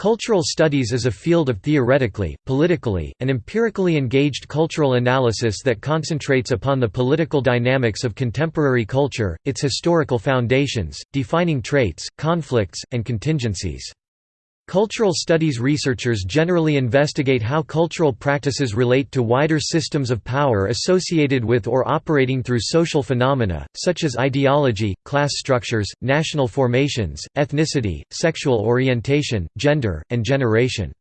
Cultural studies is a field of theoretically, politically, and empirically engaged cultural analysis that concentrates upon the political dynamics of contemporary culture, its historical foundations, defining traits, conflicts, and contingencies. Cultural studies researchers generally investigate how cultural practices relate to wider systems of power associated with or operating through social phenomena, such as ideology, class structures, national formations, ethnicity, sexual orientation, gender, and generation.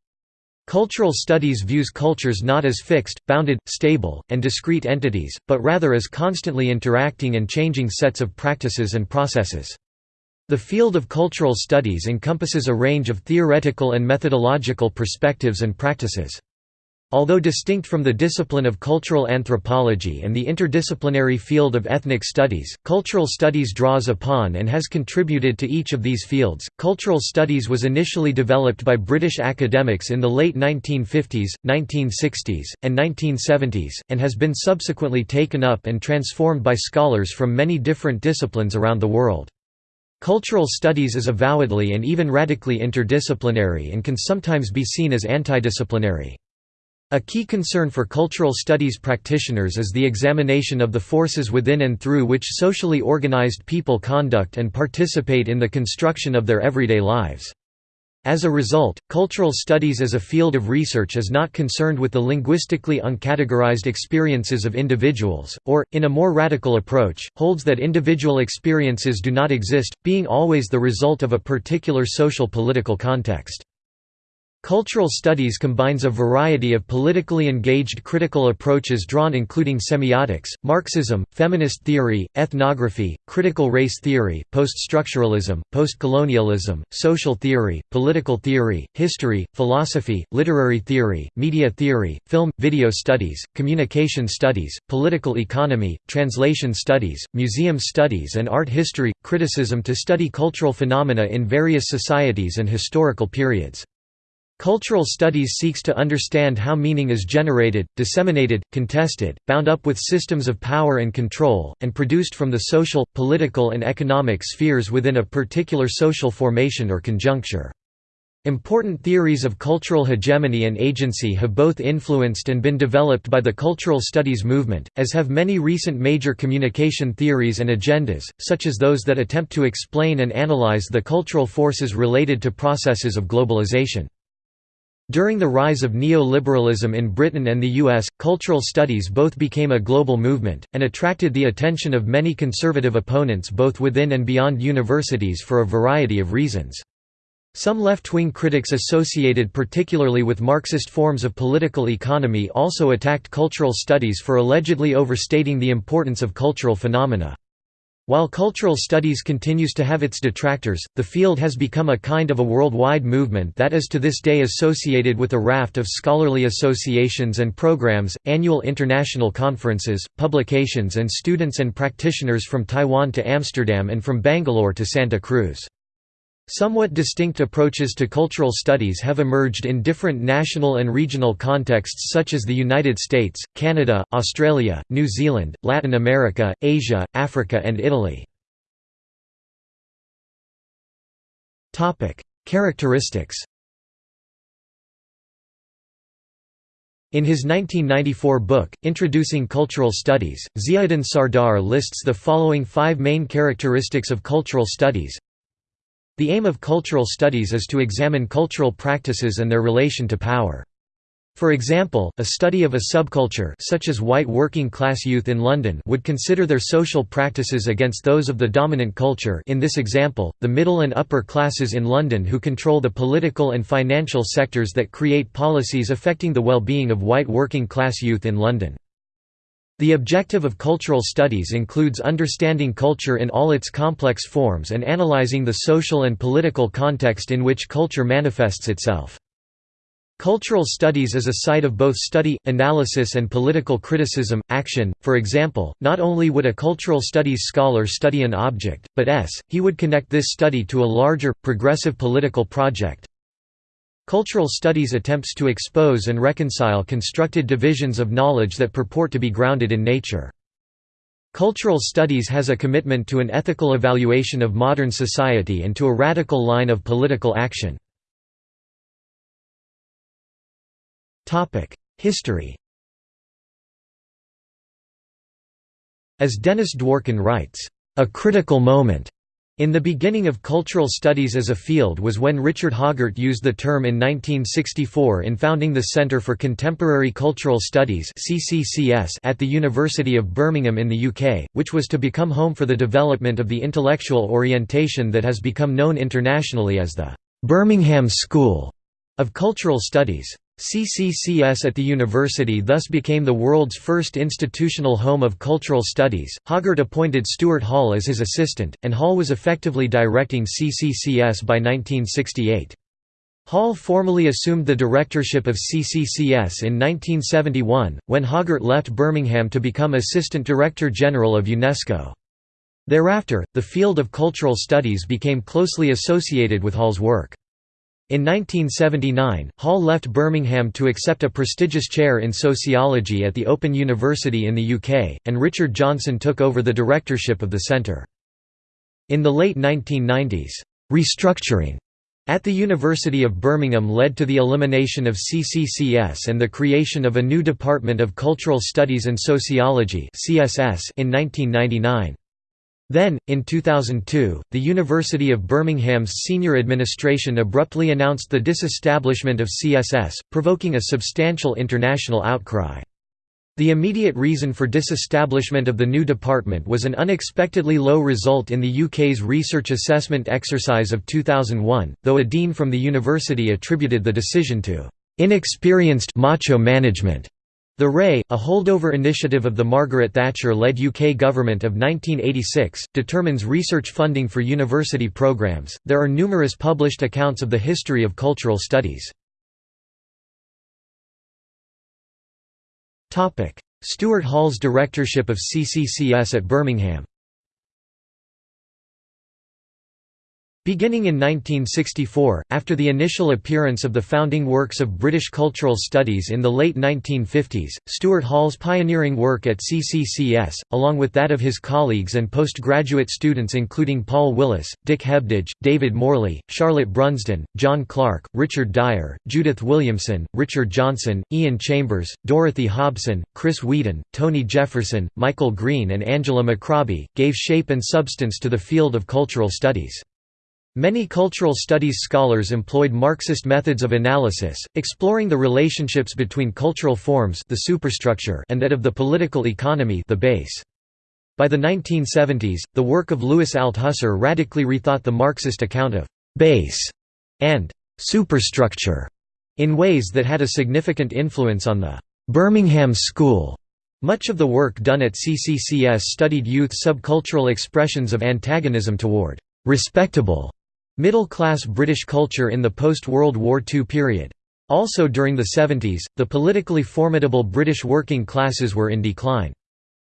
Cultural studies views cultures not as fixed, bounded, stable, and discrete entities, but rather as constantly interacting and changing sets of practices and processes. The field of cultural studies encompasses a range of theoretical and methodological perspectives and practices. Although distinct from the discipline of cultural anthropology and the interdisciplinary field of ethnic studies, cultural studies draws upon and has contributed to each of these fields. Cultural studies was initially developed by British academics in the late 1950s, 1960s, and 1970s, and has been subsequently taken up and transformed by scholars from many different disciplines around the world. Cultural studies is avowedly and even radically interdisciplinary and can sometimes be seen as antidisciplinary. A key concern for cultural studies practitioners is the examination of the forces within and through which socially organized people conduct and participate in the construction of their everyday lives. As a result, cultural studies as a field of research is not concerned with the linguistically uncategorized experiences of individuals, or, in a more radical approach, holds that individual experiences do not exist, being always the result of a particular social political context. Cultural studies combines a variety of politically engaged critical approaches drawn including semiotics, Marxism, feminist theory, ethnography, critical race theory, post-structuralism, post-colonialism, social theory, political theory, history, philosophy, literary theory, media theory, film, video studies, communication studies, political economy, translation studies, museum studies and art history, criticism to study cultural phenomena in various societies and historical periods. Cultural studies seeks to understand how meaning is generated, disseminated, contested, bound up with systems of power and control, and produced from the social, political and economic spheres within a particular social formation or conjuncture. Important theories of cultural hegemony and agency have both influenced and been developed by the cultural studies movement, as have many recent major communication theories and agendas, such as those that attempt to explain and analyze the cultural forces related to processes of globalization. During the rise of neoliberalism in Britain and the US, cultural studies both became a global movement, and attracted the attention of many conservative opponents both within and beyond universities for a variety of reasons. Some left-wing critics associated particularly with Marxist forms of political economy also attacked cultural studies for allegedly overstating the importance of cultural phenomena. While cultural studies continues to have its detractors, the field has become a kind of a worldwide movement that is to this day associated with a raft of scholarly associations and programs, annual international conferences, publications and students and practitioners from Taiwan to Amsterdam and from Bangalore to Santa Cruz. Somewhat distinct approaches to cultural studies have emerged in different national and regional contexts such as the United States, Canada, Australia, New Zealand, Latin America, Asia, Africa and Italy. Characteristics In his 1994 book, Introducing Cultural Studies, Ziauddin Sardar lists the following five main characteristics of cultural studies the aim of cultural studies is to examine cultural practices and their relation to power. For example, a study of a subculture such as white working-class youth in London would consider their social practices against those of the dominant culture in this example, the middle and upper classes in London who control the political and financial sectors that create policies affecting the well-being of white working-class youth in London. The objective of cultural studies includes understanding culture in all its complex forms and analyzing the social and political context in which culture manifests itself. Cultural studies is a site of both study, analysis and political criticism, action, for example, not only would a cultural studies scholar study an object, but s, he would connect this study to a larger, progressive political project, Cultural studies attempts to expose and reconcile constructed divisions of knowledge that purport to be grounded in nature. Cultural studies has a commitment to an ethical evaluation of modern society and to a radical line of political action. History As Dennis Dworkin writes, "...a critical moment." In the beginning of cultural studies as a field was when Richard Hoggart used the term in 1964 in founding the Centre for Contemporary Cultural Studies at the University of Birmingham in the UK, which was to become home for the development of the intellectual orientation that has become known internationally as the «Birmingham School» of Cultural Studies. CCCS at the university thus became the world's first institutional home of cultural studies. Hoggart appointed Stuart Hall as his assistant, and Hall was effectively directing CCCS by 1968. Hall formally assumed the directorship of CCCS in 1971, when Hoggart left Birmingham to become Assistant Director General of UNESCO. Thereafter, the field of cultural studies became closely associated with Hall's work. In 1979, Hall left Birmingham to accept a prestigious chair in sociology at the Open University in the UK, and Richard Johnson took over the directorship of the centre. In the late 1990s, restructuring at the University of Birmingham led to the elimination of CCCS and the creation of a new Department of Cultural Studies and Sociology in 1999. Then, in 2002, the University of Birmingham's senior administration abruptly announced the disestablishment of CSS, provoking a substantial international outcry. The immediate reason for disestablishment of the new department was an unexpectedly low result in the UK's research assessment exercise of 2001, though a dean from the university attributed the decision to inexperienced macho management. The RAE, a holdover initiative of the Margaret Thatcher-led UK government of 1986, determines research funding for university programmes. There are numerous published accounts of the history of cultural studies. Stuart Hall's directorship of CCCS at Birmingham. Beginning in 1964, after the initial appearance of the founding works of British cultural studies in the late 1950s, Stuart Hall's pioneering work at CCCS, along with that of his colleagues and postgraduate students including Paul Willis, Dick Hebdige, David Morley, Charlotte Brunsdon, John Clarke, Richard Dyer, Judith Williamson, Richard Johnson, Ian Chambers, Dorothy Hobson, Chris Weedon, Tony Jefferson, Michael Green and Angela McRobbie, gave shape and substance to the field of cultural studies. Many cultural studies scholars employed Marxist methods of analysis, exploring the relationships between cultural forms the superstructure and that of the political economy the base. By the 1970s, the work of Louis Althusser radically rethought the Marxist account of «base» and «superstructure» in ways that had a significant influence on the «Birmingham School». Much of the work done at CCCS studied youth subcultural expressions of antagonism toward «respectable» Middle-class British culture in the post-World War II period. Also during the 70s, the politically formidable British working classes were in decline.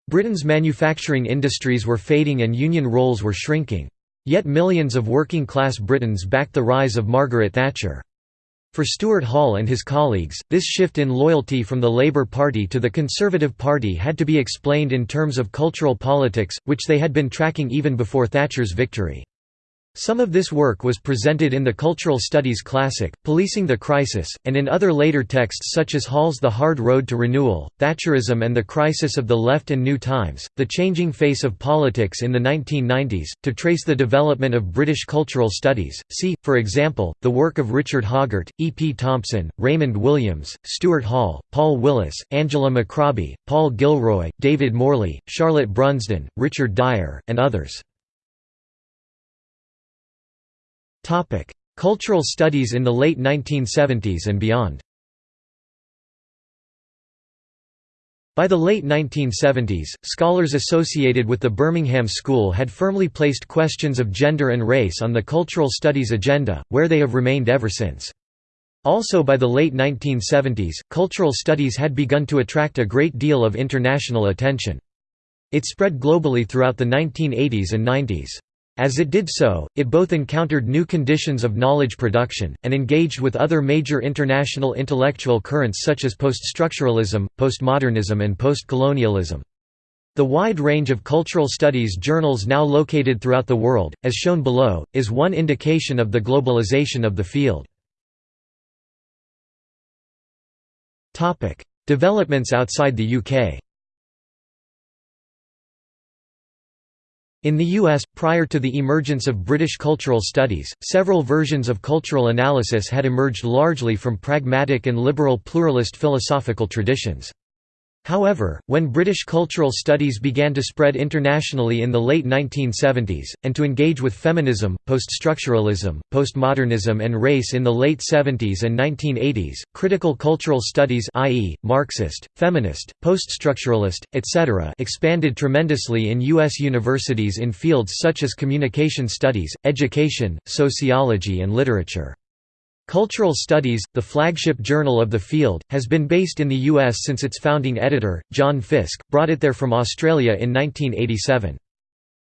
Britain's manufacturing industries were fading and union roles were shrinking. Yet millions of working-class Britons backed the rise of Margaret Thatcher. For Stuart Hall and his colleagues, this shift in loyalty from the Labour Party to the Conservative Party had to be explained in terms of cultural politics, which they had been tracking even before Thatcher's victory. Some of this work was presented in the Cultural Studies classic, Policing the Crisis, and in other later texts such as Hall's The Hard Road to Renewal, Thatcherism and the Crisis of the Left and New Times, The Changing Face of Politics in the 1990s. To trace the development of British cultural studies, see, for example, the work of Richard Hoggart, E. P. Thompson, Raymond Williams, Stuart Hall, Paul Willis, Angela McRobbie, Paul Gilroy, David Morley, Charlotte Brunsdon, Richard Dyer, and others. Cultural studies in the late 1970s and beyond. By the late 1970s, scholars associated with the Birmingham School had firmly placed questions of gender and race on the cultural studies agenda, where they have remained ever since. Also by the late 1970s, cultural studies had begun to attract a great deal of international attention. It spread globally throughout the 1980s and 90s. As it did so, it both encountered new conditions of knowledge production, and engaged with other major international intellectual currents such as poststructuralism, postmodernism and postcolonialism. The wide range of cultural studies journals now located throughout the world, as shown below, is one indication of the globalization of the field. Developments outside the UK In the US, prior to the emergence of British cultural studies, several versions of cultural analysis had emerged largely from pragmatic and liberal pluralist philosophical traditions. However, when British cultural studies began to spread internationally in the late 1970s, and to engage with feminism, poststructuralism, postmodernism and race in the late 70s and 1980s, critical cultural studies i.e., Marxist, feminist, poststructuralist, etc. expanded tremendously in U.S. universities in fields such as communication studies, education, sociology and literature. Cultural Studies, the flagship journal of the field, has been based in the US since its founding editor, John Fiske, brought it there from Australia in 1987.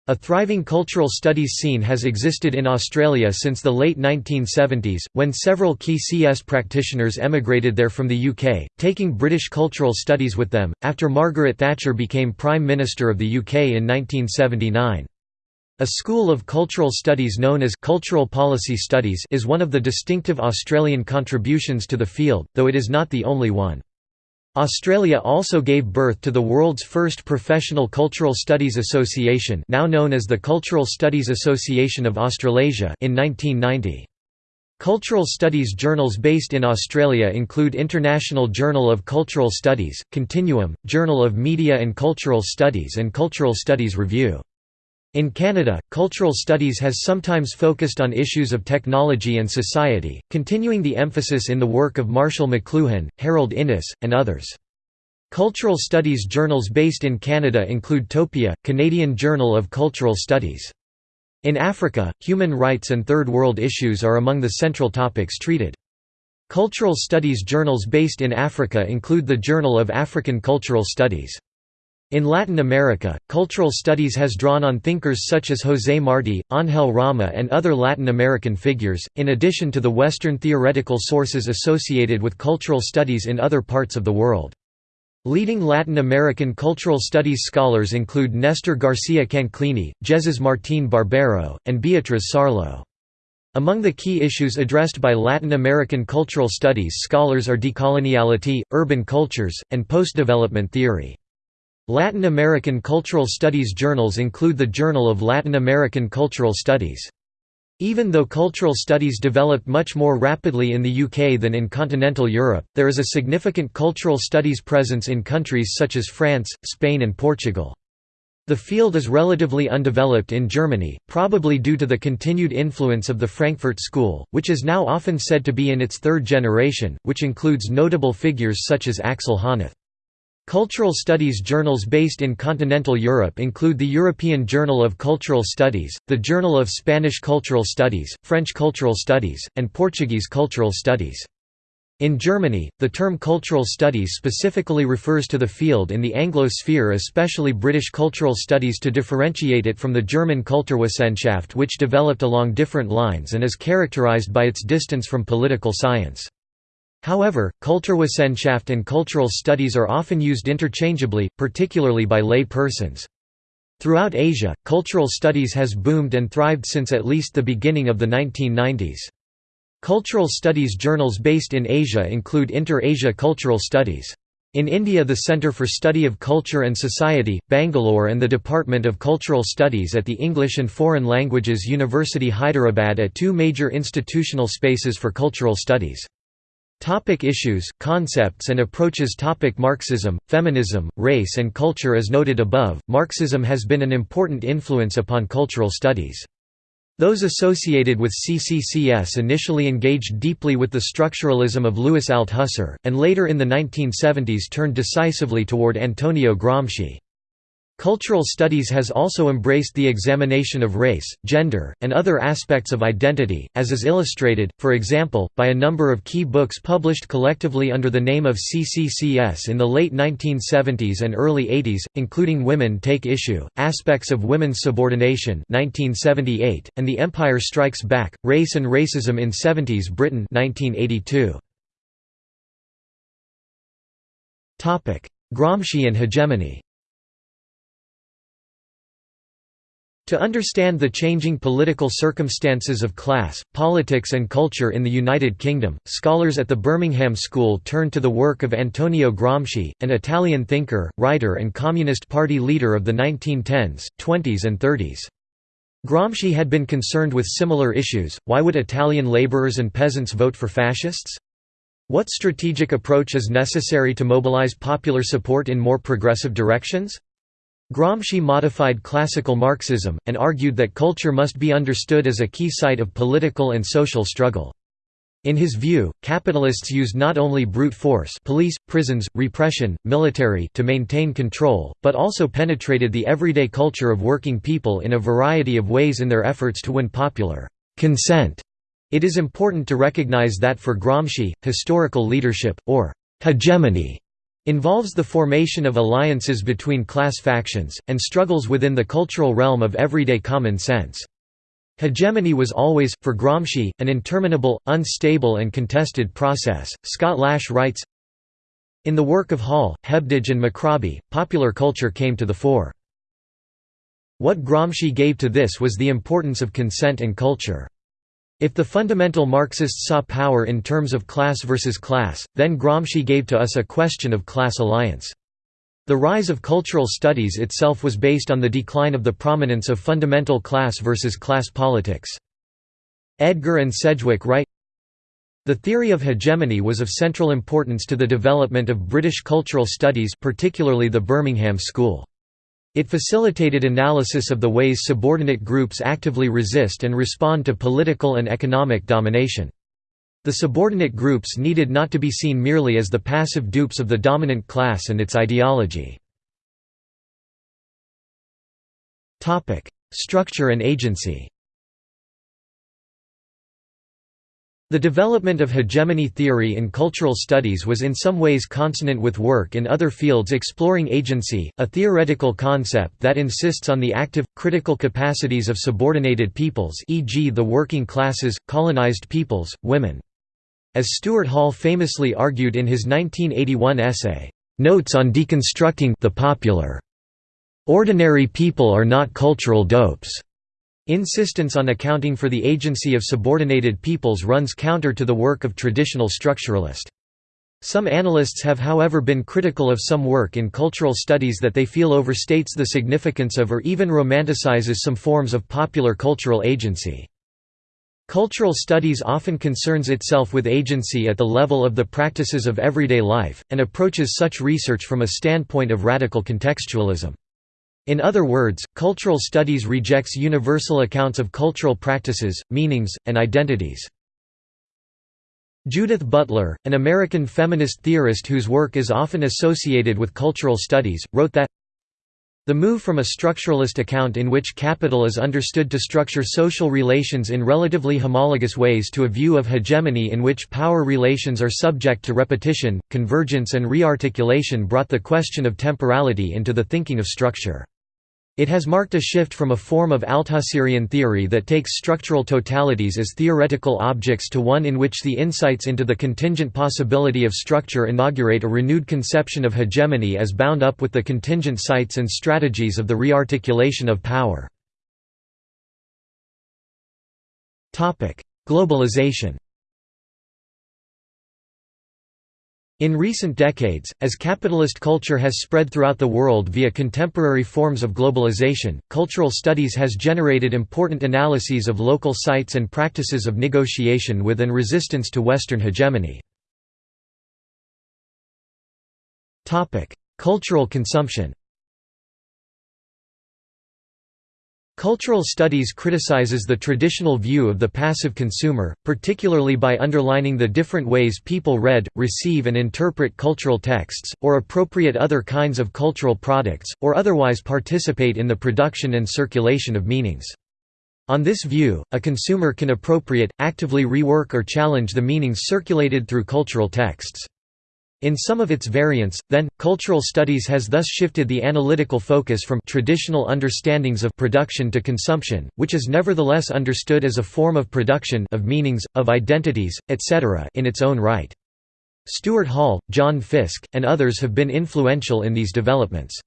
A thriving cultural studies scene has existed in Australia since the late 1970s, when several key CS practitioners emigrated there from the UK, taking British cultural studies with them, after Margaret Thatcher became Prime Minister of the UK in 1979. A school of cultural studies known as cultural policy studies is one of the distinctive Australian contributions to the field, though it is not the only one. Australia also gave birth to the world's first professional cultural studies association now known as the Cultural Studies Association of Australasia in 1990. Cultural studies journals based in Australia include International Journal of Cultural Studies, Continuum, Journal of Media and Cultural Studies and Cultural Studies Review. In Canada, cultural studies has sometimes focused on issues of technology and society, continuing the emphasis in the work of Marshall McLuhan, Harold Innis, and others. Cultural studies journals based in Canada include Topia, Canadian Journal of Cultural Studies. In Africa, human rights and Third World issues are among the central topics treated. Cultural studies journals based in Africa include the Journal of African Cultural Studies. In Latin America, cultural studies has drawn on thinkers such as José Martí, Ángel Rama and other Latin American figures, in addition to the Western theoretical sources associated with cultural studies in other parts of the world. Leading Latin American cultural studies scholars include Néstor García Canclini, Jesús Martín Barbero, and Beatriz Sarlo. Among the key issues addressed by Latin American cultural studies scholars are decoloniality, urban cultures, and post-development theory. Latin American cultural studies journals include the Journal of Latin American Cultural Studies. Even though cultural studies developed much more rapidly in the UK than in continental Europe, there is a significant cultural studies presence in countries such as France, Spain and Portugal. The field is relatively undeveloped in Germany, probably due to the continued influence of the Frankfurt School, which is now often said to be in its third generation, which includes notable figures such as Axel Honneth. Cultural studies journals based in continental Europe include the European Journal of Cultural Studies, the Journal of Spanish Cultural Studies, French Cultural Studies, and Portuguese Cultural Studies. In Germany, the term cultural studies specifically refers to the field in the Anglo sphere especially British cultural studies to differentiate it from the German Kulturwissenschaft which developed along different lines and is characterized by its distance from political science. However, Kulturwissenschaft and cultural studies are often used interchangeably, particularly by lay persons. Throughout Asia, cultural studies has boomed and thrived since at least the beginning of the 1990s. Cultural studies journals based in Asia include Inter-Asia Cultural Studies. In India the Centre for Study of Culture and Society, Bangalore and the Department of Cultural Studies at the English and Foreign Languages University Hyderabad at two major institutional spaces for cultural studies. Topic issues, concepts and approaches Topic Marxism, feminism, race and culture As noted above, Marxism has been an important influence upon cultural studies. Those associated with CCCS initially engaged deeply with the structuralism of Louis Althusser, and later in the 1970s turned decisively toward Antonio Gramsci. Cultural studies has also embraced the examination of race, gender, and other aspects of identity, as is illustrated, for example, by a number of key books published collectively under the name of CCCS in the late 1970s and early 80s, including Women Take Issue, Aspects of Women's Subordination 1978, and The Empire Strikes Back, Race and Racism in 70s Britain 1982. Gramsci and hegemony To understand the changing political circumstances of class, politics and culture in the United Kingdom, scholars at the Birmingham School turn to the work of Antonio Gramsci, an Italian thinker, writer and Communist Party leader of the 1910s, 20s and 30s. Gramsci had been concerned with similar issues, why would Italian laborers and peasants vote for fascists? What strategic approach is necessary to mobilize popular support in more progressive directions? Gramsci modified classical Marxism, and argued that culture must be understood as a key site of political and social struggle. In his view, capitalists used not only brute force police, prisons, repression, military to maintain control, but also penetrated the everyday culture of working people in a variety of ways in their efforts to win popular consent. It is important to recognize that for Gramsci, historical leadership, or hegemony, involves the formation of alliances between class factions, and struggles within the cultural realm of everyday common sense. Hegemony was always, for Gramsci, an interminable, unstable and contested process. Scott Lash writes, In the work of Hall, Hebdige and McRobbie, popular culture came to the fore. What Gramsci gave to this was the importance of consent and culture. If the fundamental Marxists saw power in terms of class versus class, then Gramsci gave to us a question of class alliance. The rise of cultural studies itself was based on the decline of the prominence of fundamental class versus class politics. Edgar and Sedgwick write, the theory of hegemony was of central importance to the development of British cultural studies particularly the Birmingham School. It facilitated analysis of the ways subordinate groups actively resist and respond to political and economic domination. The subordinate groups needed not to be seen merely as the passive dupes of the dominant class and its ideology. Structure and agency The development of hegemony theory in cultural studies was in some ways consonant with work in other fields exploring agency, a theoretical concept that insists on the active, critical capacities of subordinated peoples e.g. the working classes, colonized peoples, women. As Stuart Hall famously argued in his 1981 essay, "'Notes on Deconstructing the Popular' Ordinary people are not cultural dopes. Insistence on accounting for the agency of subordinated peoples runs counter to the work of traditional structuralist. Some analysts have however been critical of some work in cultural studies that they feel overstates the significance of or even romanticizes some forms of popular cultural agency. Cultural studies often concerns itself with agency at the level of the practices of everyday life, and approaches such research from a standpoint of radical contextualism. In other words, cultural studies rejects universal accounts of cultural practices, meanings, and identities. Judith Butler, an American feminist theorist whose work is often associated with cultural studies, wrote that the move from a structuralist account in which capital is understood to structure social relations in relatively homologous ways to a view of hegemony in which power relations are subject to repetition, convergence and rearticulation brought the question of temporality into the thinking of structure. It has marked a shift from a form of Althusserian theory that takes structural totalities as theoretical objects to one in which the insights into the contingent possibility of structure inaugurate a renewed conception of hegemony as bound up with the contingent sites and strategies of the rearticulation of power. Globalization In recent decades, as capitalist culture has spread throughout the world via contemporary forms of globalization, cultural studies has generated important analyses of local sites and practices of negotiation with and resistance to Western hegemony. Cultural consumption Cultural studies criticizes the traditional view of the passive consumer, particularly by underlining the different ways people read, receive and interpret cultural texts, or appropriate other kinds of cultural products, or otherwise participate in the production and circulation of meanings. On this view, a consumer can appropriate, actively rework or challenge the meanings circulated through cultural texts. In some of its variants, then, cultural studies has thus shifted the analytical focus from traditional understandings of production to consumption, which is nevertheless understood as a form of production of meanings, of identities, etc. in its own right. Stuart Hall, John Fiske, and others have been influential in these developments.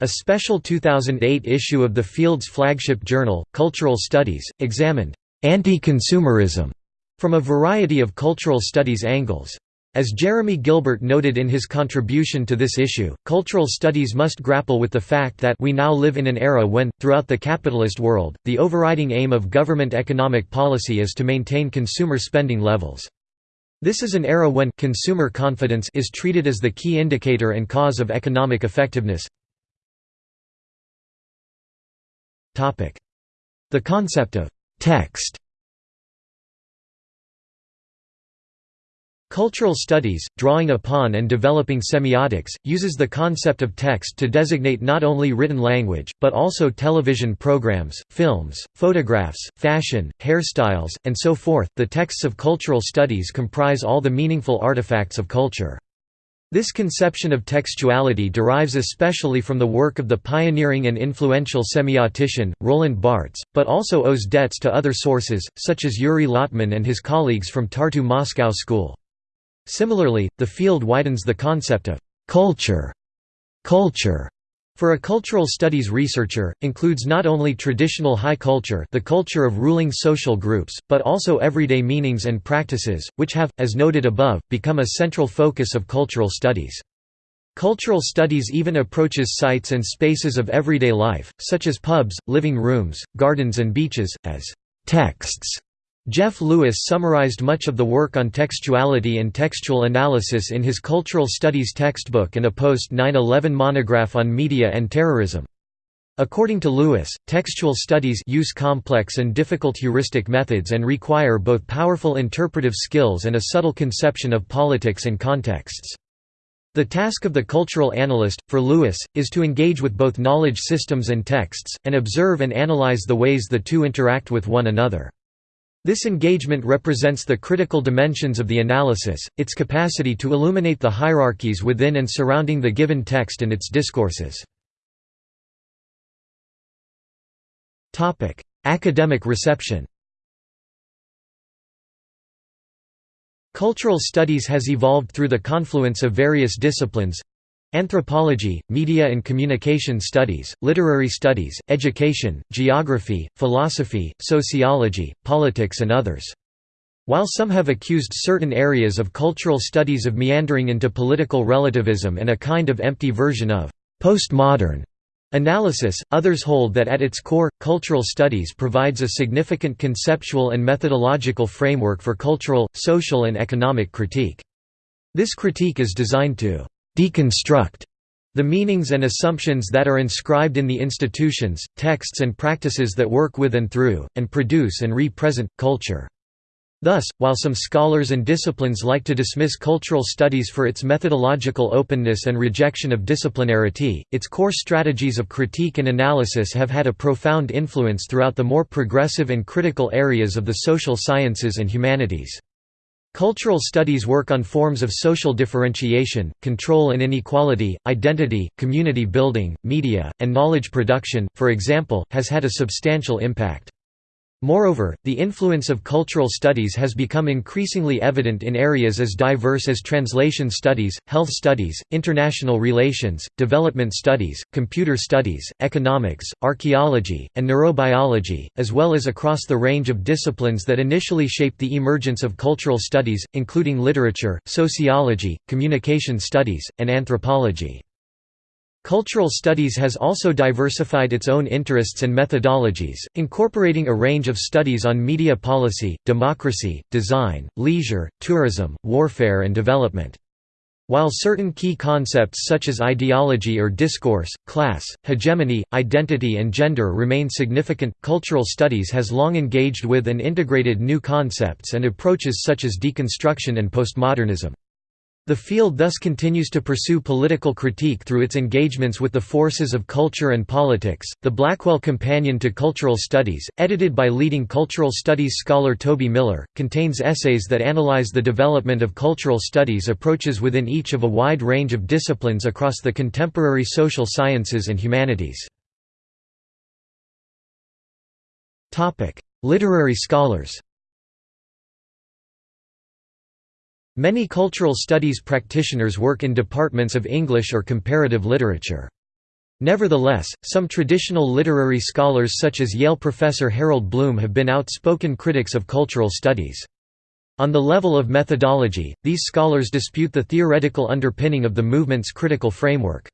A special 2008 issue of the field's flagship journal, Cultural Studies, examined anti-consumerism from a variety of cultural studies angles. As Jeremy Gilbert noted in his contribution to this issue, cultural studies must grapple with the fact that we now live in an era when, throughout the capitalist world, the overriding aim of government economic policy is to maintain consumer spending levels. This is an era when consumer confidence is treated as the key indicator and cause of economic effectiveness. The concept of «text» Cultural studies, drawing upon and developing semiotics, uses the concept of text to designate not only written language, but also television programs, films, photographs, fashion, hairstyles, and so forth. The texts of cultural studies comprise all the meaningful artifacts of culture. This conception of textuality derives especially from the work of the pioneering and influential semiotician, Roland Barthes, but also owes debts to other sources, such as Yuri Lotman and his colleagues from Tartu Moscow School. Similarly, the field widens the concept of «culture» culture for a cultural studies researcher, includes not only traditional high culture the culture of ruling social groups, but also everyday meanings and practices, which have, as noted above, become a central focus of cultural studies. Cultural studies even approaches sites and spaces of everyday life, such as pubs, living rooms, gardens and beaches, as «texts» Jeff Lewis summarized much of the work on textuality and textual analysis in his Cultural Studies textbook and a post-9-11 monograph on media and terrorism. According to Lewis, textual studies use complex and difficult heuristic methods and require both powerful interpretive skills and a subtle conception of politics and contexts. The task of the cultural analyst, for Lewis, is to engage with both knowledge systems and texts, and observe and analyze the ways the two interact with one another. This engagement represents the critical dimensions of the analysis, its capacity to illuminate the hierarchies within and surrounding the given text and its discourses. Academic reception Cultural studies has evolved through the confluence of various disciplines Anthropology, Media and Communication Studies, Literary Studies, Education, Geography, Philosophy, Sociology, Politics and others. While some have accused certain areas of cultural studies of meandering into political relativism and a kind of empty version of postmodern analysis, others hold that at its core, cultural studies provides a significant conceptual and methodological framework for cultural, social and economic critique. This critique is designed to deconstruct the meanings and assumptions that are inscribed in the institutions, texts and practices that work with and through, and produce and re-present, culture. Thus, while some scholars and disciplines like to dismiss cultural studies for its methodological openness and rejection of disciplinarity, its core strategies of critique and analysis have had a profound influence throughout the more progressive and critical areas of the social sciences and humanities. Cultural studies work on forms of social differentiation, control and inequality, identity, community building, media, and knowledge production, for example, has had a substantial impact. Moreover, the influence of cultural studies has become increasingly evident in areas as diverse as translation studies, health studies, international relations, development studies, computer studies, economics, archaeology, and neurobiology, as well as across the range of disciplines that initially shaped the emergence of cultural studies, including literature, sociology, communication studies, and anthropology. Cultural studies has also diversified its own interests and methodologies, incorporating a range of studies on media policy, democracy, design, leisure, tourism, warfare and development. While certain key concepts such as ideology or discourse, class, hegemony, identity and gender remain significant, cultural studies has long engaged with and integrated new concepts and approaches such as deconstruction and postmodernism. The field thus continues to pursue political critique through its engagements with the forces of culture and politics. The Blackwell Companion to Cultural Studies, edited by leading cultural studies scholar Toby Miller, contains essays that analyze the development of cultural studies approaches within each of a wide range of disciplines across the contemporary social sciences and humanities. Topic: Literary scholars Many cultural studies practitioners work in departments of English or comparative literature. Nevertheless, some traditional literary scholars such as Yale professor Harold Bloom have been outspoken critics of cultural studies. On the level of methodology, these scholars dispute the theoretical underpinning of the movement's critical framework.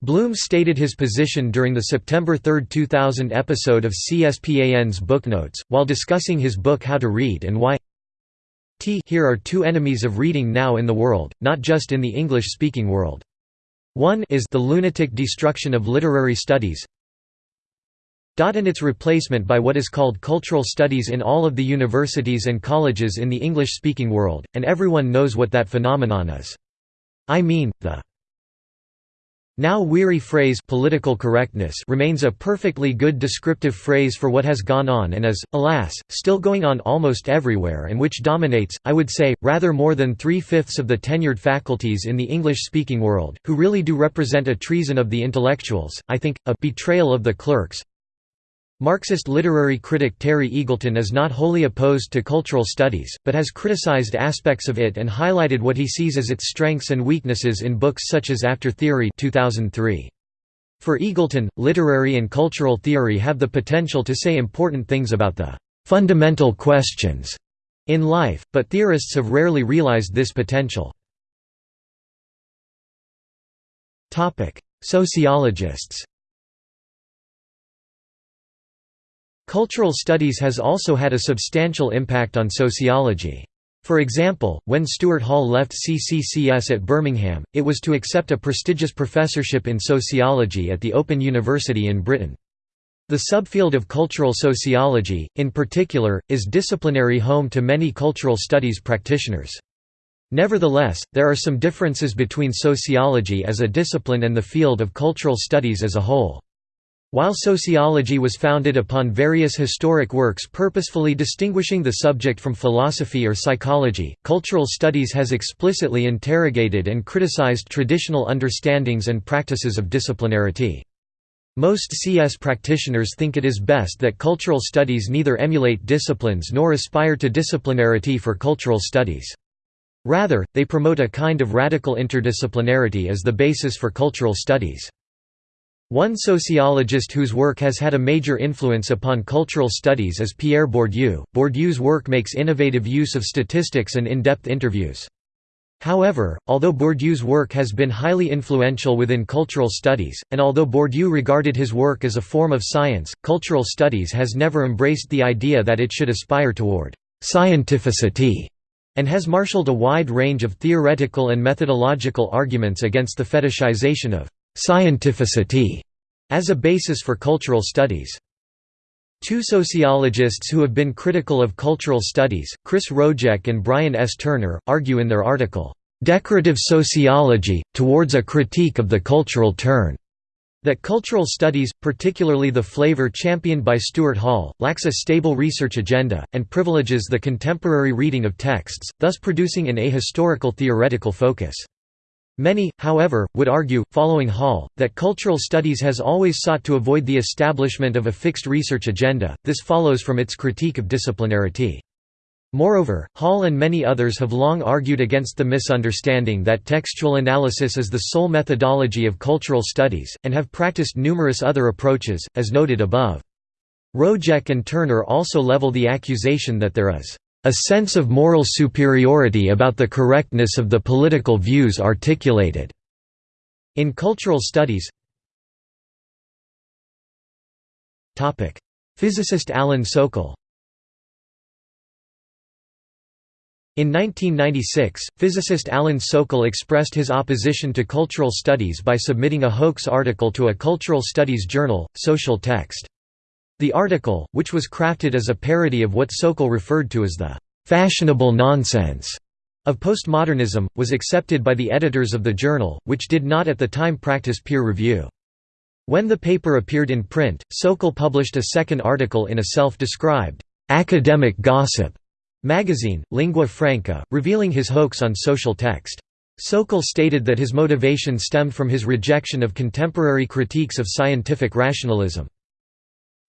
Bloom stated his position during the September 3, 2000 episode of CSPAN's Booknotes, while discussing his book How to Read and Why T Here are two enemies of reading now in the world, not just in the English-speaking world. One is the lunatic destruction of literary studies and its replacement by what is called cultural studies in all of the universities and colleges in the English-speaking world, and everyone knows what that phenomenon is. I mean, the now weary phrase political correctness remains a perfectly good descriptive phrase for what has gone on and is, alas, still going on almost everywhere and which dominates, I would say, rather more than three-fifths of the tenured faculties in the English-speaking world, who really do represent a treason of the intellectuals, I think, a betrayal of the clerks, Marxist literary critic Terry Eagleton is not wholly opposed to cultural studies, but has criticized aspects of it and highlighted what he sees as its strengths and weaknesses in books such as After Theory 2003. For Eagleton, literary and cultural theory have the potential to say important things about the «fundamental questions» in life, but theorists have rarely realized this potential. Sociologists Cultural studies has also had a substantial impact on sociology. For example, when Stuart Hall left CCCS at Birmingham, it was to accept a prestigious professorship in sociology at the Open University in Britain. The subfield of cultural sociology, in particular, is disciplinary home to many cultural studies practitioners. Nevertheless, there are some differences between sociology as a discipline and the field of cultural studies as a whole. While sociology was founded upon various historic works purposefully distinguishing the subject from philosophy or psychology, cultural studies has explicitly interrogated and criticized traditional understandings and practices of disciplinarity. Most CS practitioners think it is best that cultural studies neither emulate disciplines nor aspire to disciplinarity for cultural studies. Rather, they promote a kind of radical interdisciplinarity as the basis for cultural studies. One sociologist whose work has had a major influence upon cultural studies is Pierre Bourdieu. Bourdieu's work makes innovative use of statistics and in-depth interviews. However, although Bourdieu's work has been highly influential within cultural studies, and although Bourdieu regarded his work as a form of science, cultural studies has never embraced the idea that it should aspire toward «scientificity» and has marshaled a wide range of theoretical and methodological arguments against the fetishization of scientificity as a basis for cultural studies. Two sociologists who have been critical of cultural studies, Chris Rojek and Bryan S. Turner, argue in their article, "'Decorative Sociology, Towards a Critique of the Cultural Turn' that cultural studies, particularly the flavor championed by Stuart Hall, lacks a stable research agenda, and privileges the contemporary reading of texts, thus producing an ahistorical theoretical focus. Many, however, would argue, following Hall, that cultural studies has always sought to avoid the establishment of a fixed research agenda, this follows from its critique of disciplinarity. Moreover, Hall and many others have long argued against the misunderstanding that textual analysis is the sole methodology of cultural studies, and have practiced numerous other approaches, as noted above. Rojek and Turner also level the accusation that there is a sense of moral superiority about the correctness of the political views articulated. In cultural studies Physicist Alan Sokal In 1996, physicist Alan Sokal expressed his opposition to cultural studies by submitting a hoax article to a cultural studies journal, Social Text. The article, which was crafted as a parody of what Sokal referred to as the «fashionable nonsense» of postmodernism, was accepted by the editors of the journal, which did not at the time practice peer review. When the paper appeared in print, Sokal published a second article in a self-described «academic gossip» magazine, Lingua Franca, revealing his hoax on social text. Sokal stated that his motivation stemmed from his rejection of contemporary critiques of scientific rationalism.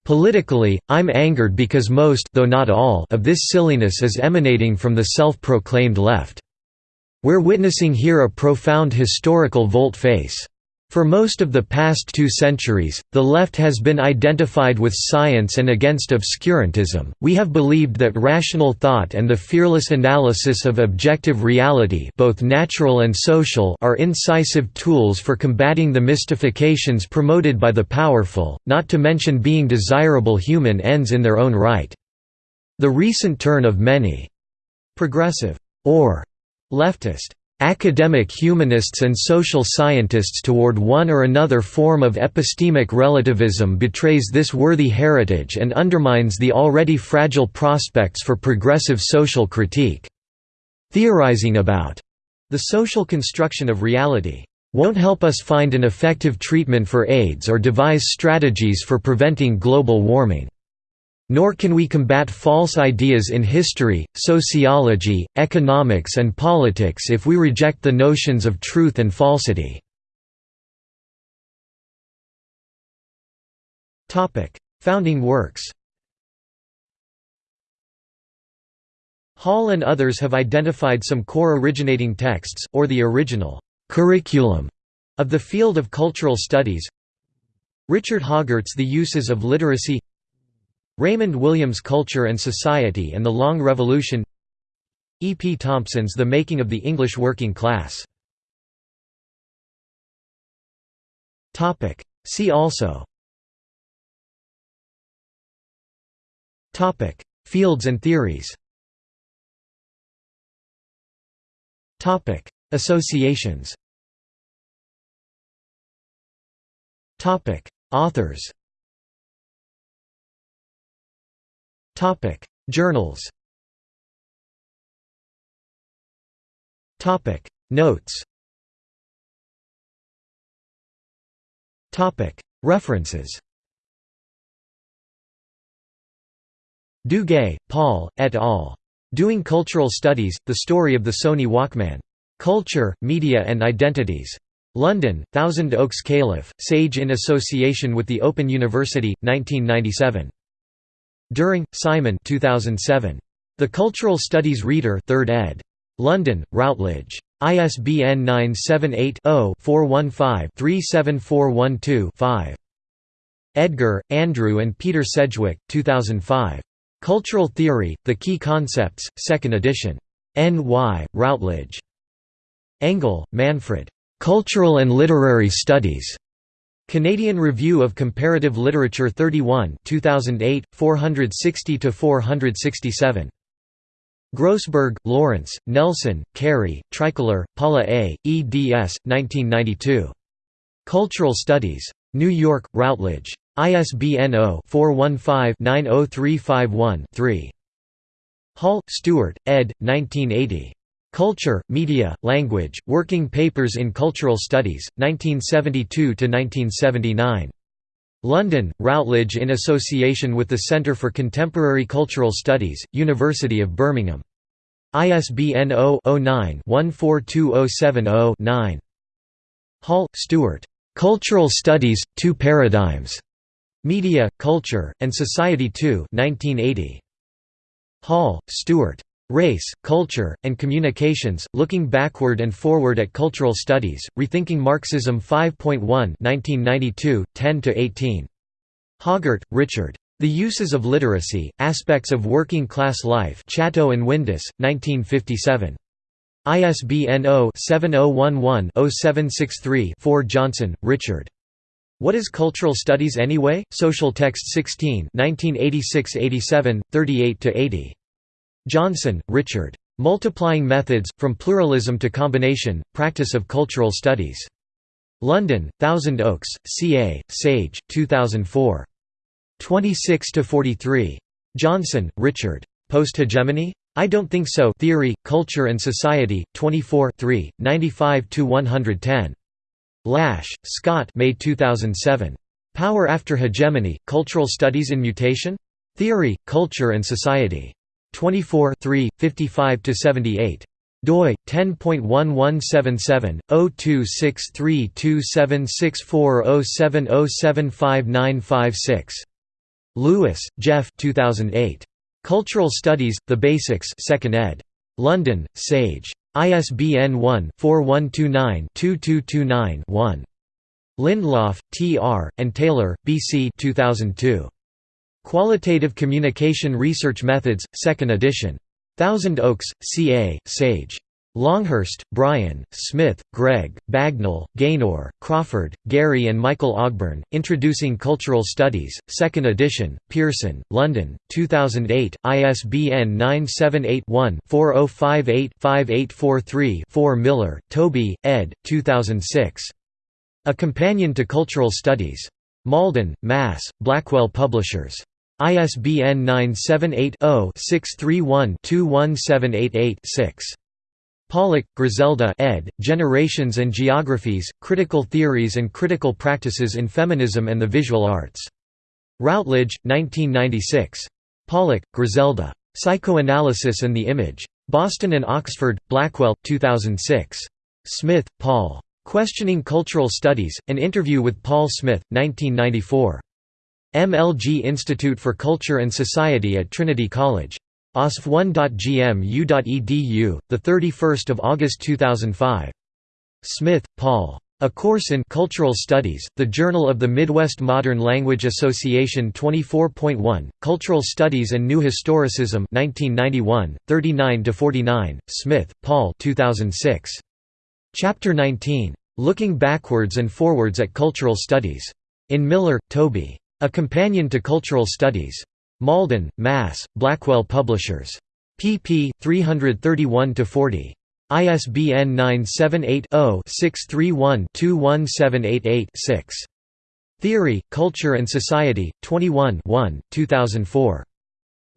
Politically, I'm angered because most though not all of this silliness is emanating from the self-proclaimed left. We're witnessing here a profound historical volte-face. For most of the past two centuries, the left has been identified with science and against obscurantism. We have believed that rational thought and the fearless analysis of objective reality, both natural and social, are incisive tools for combating the mystifications promoted by the powerful, not to mention being desirable human ends in their own right. The recent turn of many progressive or leftist academic humanists and social scientists toward one or another form of epistemic relativism betrays this worthy heritage and undermines the already fragile prospects for progressive social critique. Theorizing about the social construction of reality won't help us find an effective treatment for AIDS or devise strategies for preventing global warming. Nor can we combat false ideas in history, sociology, economics and politics if we reject the notions of truth and falsity. Founding works Hall and others have identified some core originating texts, or the original curriculum of the field of cultural studies Richard Hoggart's The Uses of Literacy Raymond Williams' Culture and Society and the Long Revolution. E. P. Thompson's The Making of the English Working Class. See also. Fields and theories. Associations. Authors Topic: Journals. Topic: Notes. Topic: References. du Gay, Paul, et al. Doing Cultural Studies, The Story of the Sony Walkman. Culture, Media and Identities. London, Thousand Oaks Calif., Sage in association with the Open University, 1997. During, Simon 2007. The Cultural Studies Reader 3rd ed. London, Routledge. ISBN 978-0-415-37412-5. Edgar, Andrew and Peter Sedgwick, 2005. Cultural Theory, The Key Concepts, 2nd edition. N.Y., Routledge. Engel, Manfred. Cultural and Literary Studies. Canadian Review of Comparative Literature 31 2008, 460–467. Grossberg, Lawrence, Nelson, Cary, Treichler, Paula A., eds. 1992. Cultural Studies. New York, Routledge. ISBN 0-415-90351-3. Hall, Stuart, ed. 1980. Culture, Media, Language, Working Papers in Cultural Studies, 1972–1979. London, Routledge in association with the Centre for Contemporary Cultural Studies, University of Birmingham. ISBN 0-09-142070-9. Hall, Stuart. Cultural Studies, Two Paradigms. Media, Culture, and Society 2 1980. Hall, Stuart. Race, Culture, and Communications, Looking Backward and Forward at Cultural Studies, Rethinking Marxism 5.1 1992, 10–18. Hoggart, Richard. The Uses of Literacy, Aspects of Working Class Life Chatto and Windus, 1957. ISBN 0-7011-0763-4 Johnson, Richard. What is Cultural Studies Anyway? Social Text 16 1986–87, 38–80. Johnson, Richard. Multiplying Methods, From Pluralism to Combination, Practice of Cultural Studies. London, Thousand Oaks, CA, Sage, 2004. 26–43. Johnson, Richard. Post-hegemony? I Don't Think So Theory, Culture and Society, 24 95–110. Lash, Scott May 2007. Power After Hegemony, Cultural Studies in Mutation? Theory, Culture and Society. 24 55–78 doi 10.1177 0263276407075956 Lewis, Jeff 2008 Cultural Studies The Basics 2nd ed London Sage ISBN 1-4129-2229-1 Lindlof, T. R., and Taylor, B. C. 2002. Qualitative Communication Research Methods, 2nd edition. Thousand Oaks, C.A., Sage. Longhurst, Brian, Smith, Greg, Bagnall, Gaynor, Crawford, Gary and Michael Ogborn, Introducing Cultural Studies, 2nd edition, Pearson, London, 2008, ISBN 978-1-4058-5843-4 Miller, Toby, ed., 2006. A Companion to Cultural Studies. Malden, Mass., Blackwell Publishers. ISBN 978 0 631 21788 6. Pollock, Griselda ed., Generations and Geographies, Critical Theories and Critical Practices in Feminism and the Visual Arts. Routledge, 1996. Pollock, Griselda. Psychoanalysis and the Image. Boston and Oxford, Blackwell, 2006. Smith, Paul. Questioning Cultural Studies, An Interview with Paul Smith, 1994. MLG Institute for Culture and Society at Trinity College. osf1.gmu.edu, 31 August 2005. Smith, Paul. A Course in Cultural Studies, The Journal of the Midwest Modern Language Association 24.1, Cultural Studies and New Historicism 1991, 39–49, Smith, Paul 2006. Chapter 19. Looking Backwards and Forwards at Cultural Studies. In Miller, Toby. A Companion to Cultural Studies. Malden, Mass., Blackwell Publishers. pp. 331–40. ISBN 978-0-631-21788-6. Theory, Culture and Society, 21 1, 2004.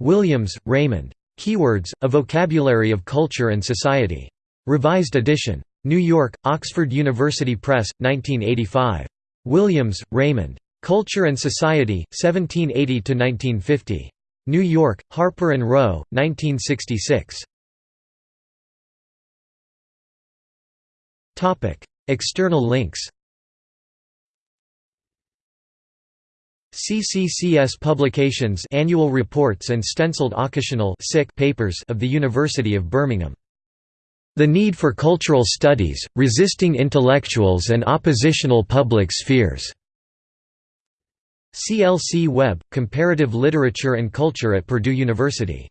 Williams, Raymond. Keywords, A Vocabulary of Culture and Society. Revised edition. New York, Oxford University Press, 1985. Williams, Raymond. Culture and Society, 1780–1950. New York, Harper & Row, 1966. External links CCCS Publications Annual Reports and Stenciled Occasional papers of the University of Birmingham the Need for Cultural Studies, Resisting Intellectuals and Oppositional Public Spheres. CLC Web, Comparative Literature and Culture at Purdue University